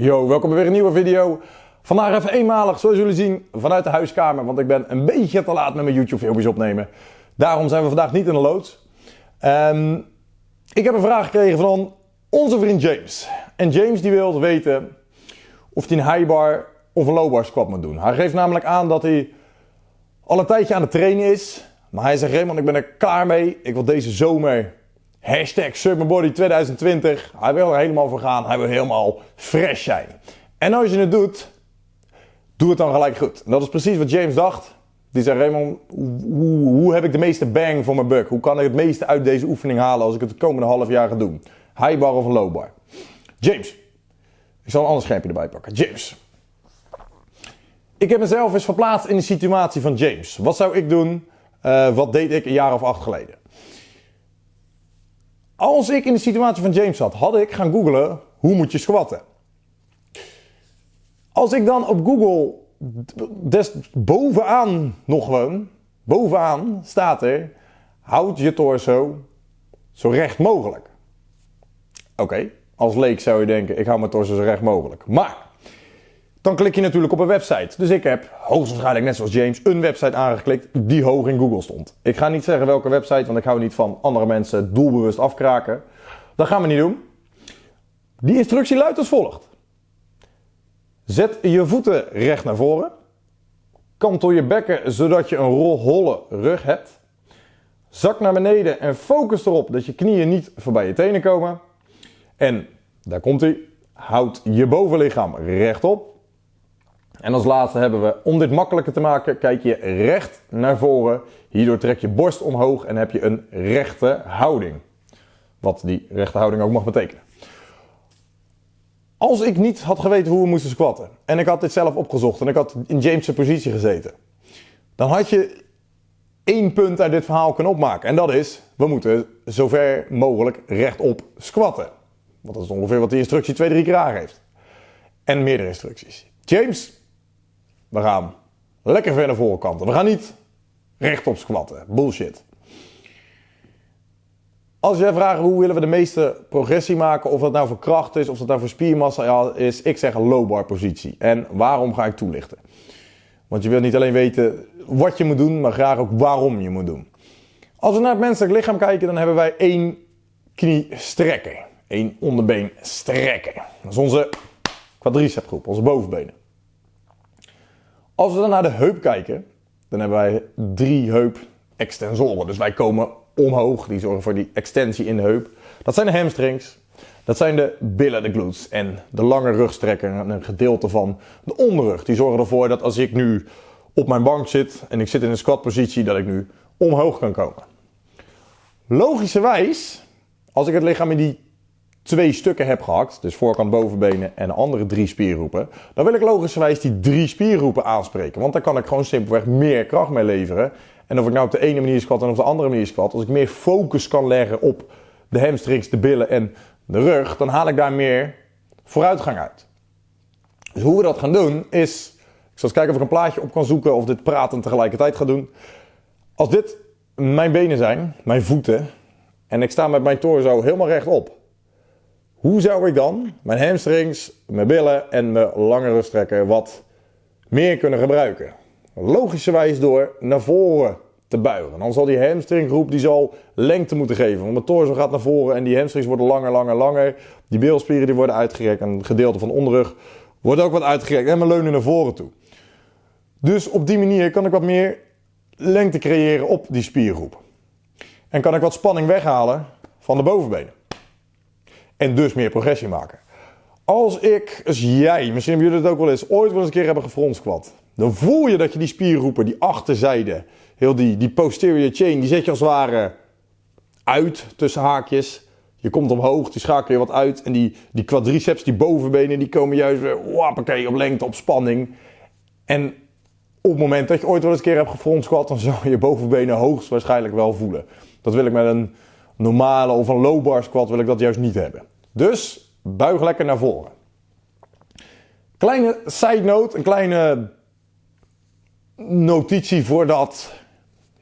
Yo, welkom bij weer een nieuwe video. Vandaag even eenmalig, zoals jullie zien, vanuit de huiskamer. Want ik ben een beetje te laat met mijn YouTube filmpjes opnemen. Daarom zijn we vandaag niet in de loods. Ehm, ik heb een vraag gekregen van onze vriend James. En James die wil weten of hij een high bar of een low bar squat moet doen. Hij geeft namelijk aan dat hij al een tijdje aan het trainen is. Maar hij zegt, Raymond, ik ben er klaar mee. Ik wil deze zomer Hashtag Summerbody 2020. Hij wil er helemaal voor gaan. Hij wil helemaal fresh zijn. En als je het doet, doe het dan gelijk goed. En dat is precies wat James dacht. Die zei, Raymond, hoe, hoe, heb ik de meeste bang voor mijn buck? Hoe kan ik het meeste uit deze oefening halen als ik het de komende half jaar ga doen? High bar of low bar? James, ik zal een ander schermpje erbij pakken. James. Ik heb mezelf eens verplaatst in de situatie van James. Wat zou ik doen? Uh, wat deed ik een jaar of acht geleden? Als ik in de situatie van James zat, had ik gaan googlen hoe moet je squatten. Als ik dan op Google des bovenaan nog gewoon, bovenaan staat er, houd je torso zo recht mogelijk. Oké, als leek zou je denken, ik hou mijn torso zo recht mogelijk. Maar dan klik je natuurlijk op een website. Dus ik heb hoogstwaarschijnlijk net zoals James een website aangeklikt die hoog in Google stond. Ik ga niet zeggen welke website, want ik hou niet van andere mensen doelbewust afkraken. Dat gaan we niet doen. Die instructie luidt als volgt. Zet je voeten recht naar voren. Kantel je bekken zodat je een holle rug hebt. Zak naar beneden en focus erop dat je knieën niet voorbij je tenen komen. En daar komt hij. Houd je bovenlichaam rechtop. En als laatste hebben we, om dit makkelijker te maken, kijk je recht naar voren. Hierdoor trek je borst omhoog en heb je een rechte houding. Wat die rechte houding ook mag betekenen. Als ik niet had geweten hoe we moesten squatten en ik had dit zelf opgezocht en ik had in James' positie gezeten, dan had je één punt uit dit verhaal kunnen opmaken. En dat is, we moeten zover mogelijk rechtop squatten. Want dat is ongeveer wat die instructie twee, drie keer aangeeft. En meerdere instructies. James we gaan lekker ver naar voren kanten. We gaan niet rechtop squatten. Bullshit. Als jij vraagt hoe willen we de meeste progressie maken, of dat nou voor kracht is, of dat nou voor spiermassa is, ik zeg een low bar positie. En waarom ga ik toelichten? Want je wilt niet alleen weten wat je moet doen, maar graag ook waarom je moet doen. Als we naar het menselijk lichaam kijken, dan hebben wij één knie strekken. één onderbeen strekken. Dat is onze quadricepgroep, onze bovenbenen. Als we dan naar de heup kijken, dan hebben wij drie heup-extensoren. Dus wij komen omhoog, die zorgen voor die extensie in de heup. Dat zijn de hamstrings, dat zijn de billen, de glutes en de lange rugstrekker en een gedeelte van de onderrug. Die zorgen ervoor dat als ik nu op mijn bank zit en ik zit in een squatpositie, dat ik nu omhoog kan komen. Logischerwijs, als ik het lichaam in die twee stukken heb gehakt, dus voorkant bovenbenen en de andere drie spiergroepen, dan wil ik logischerwijs die drie spiergroepen aanspreken. Want dan kan ik gewoon simpelweg meer kracht mee leveren. En of ik nou op de ene manier squat en op de andere manier squat, als ik meer focus kan leggen op de hamstrings, de billen en de rug, dan haal ik daar meer vooruitgang uit. Dus hoe we dat gaan doen is, ik zal eens kijken of ik een plaatje op kan zoeken of dit praten tegelijkertijd ga doen. Als dit mijn benen zijn, mijn voeten, en ik sta met mijn torso helemaal rechtop, hoe zou ik dan mijn hamstrings, mijn billen en mijn lange rugstrekker wat meer kunnen gebruiken? Logischerwijs door naar voren te buigen. Dan zal die hamstringgroep die zal lengte moeten geven. Want mijn torso gaat naar voren en die hamstrings worden langer, langer, langer. Die bilspieren die worden uitgerekt en het gedeelte van de onderrug wordt ook wat uitgerekt. En mijn leunen naar voren toe. Dus op die manier kan ik wat meer lengte creëren op die spiergroep. En kan ik wat spanning weghalen van de bovenbenen. En dus meer progressie maken. Als ik, als jij, misschien hebben jullie het ook wel eens, ooit wel eens een keer hebben gefrontsquat. Dan voel je dat je die spiergroepen, die achterzijde, heel die, die posterior chain, die zet je als het ware uit tussen haakjes. Je komt omhoog, die schakel je wat uit. En die, die quadriceps, die bovenbenen, die komen juist weer wappakee, op lengte, op spanning. En op het moment dat je ooit wel eens een keer hebt gefrontsquat, dan zou je je bovenbenen hoogstwaarschijnlijk wel voelen. Dat wil ik met een normale of een low bar squat wil ik dat juist niet hebben. Dus buig lekker naar voren. Kleine side note, een kleine notitie voordat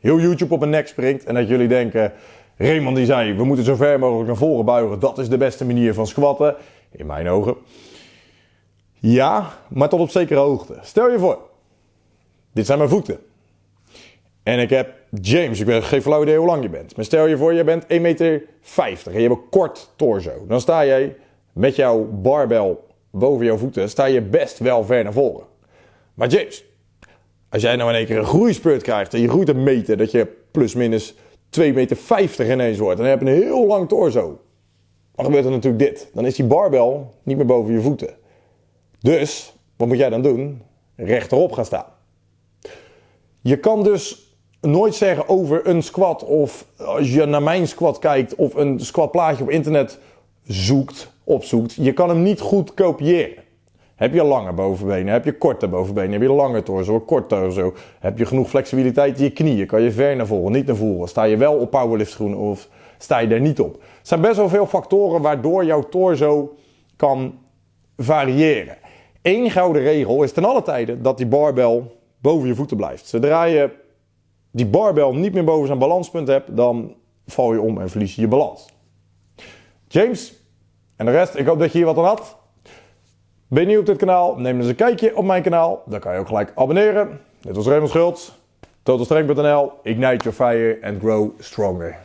heel YouTube op mijn nek springt en dat jullie denken, Raymond die zei, we moeten zo ver mogelijk naar voren buigen, dat is de beste manier van squatten, in mijn ogen. Ja, maar tot op zekere hoogte. Stel je voor, dit zijn mijn voeten. En ik heb James, ik weet geen flauw idee hoe lang je bent. Maar stel je voor, je bent 1,50 meter en je hebt een kort torso. Dan sta jij met jouw barbel boven jouw voeten, sta je best wel ver naar voren. Maar James, als jij nou in één keer een groeispurt krijgt en je groeit een meter, dat je plus minus 2,50 meter ineens wordt. Dan heb je een heel lang torso. Dan gebeurt er natuurlijk dit. Dan is die barbel niet meer boven je voeten. Dus, wat moet jij dan doen? Rechterop gaan staan. Je kan dus nooit zeggen over een squat of als je naar mijn squat kijkt of een squatplaatje op internet zoekt, opzoekt. Je kan hem niet goed kopiëren. Heb je lange bovenbenen? Heb je korte bovenbenen? Heb je lange torso? Kort torso? Heb je genoeg flexibiliteit in je knieën? Kan je ver naar voren? Niet naar voren? Sta je wel op powerlift schoenen of sta je er niet op? Er zijn best wel veel factoren waardoor jouw torso kan variëren. Eén gouden regel is ten alle tijde dat die barbel boven je voeten blijft. Zodra je die barbel niet meer boven zijn balanspunt hebt, dan val je om en verlies je je balans. James en de rest, ik hoop dat je hier wat aan had. Ben je nieuw op dit kanaal? Neem eens een kijkje op mijn kanaal. Dan kan je ook gelijk abonneren. Dit was Raymond Schultz. Totalstrength.nl. Ignite your fire and grow stronger.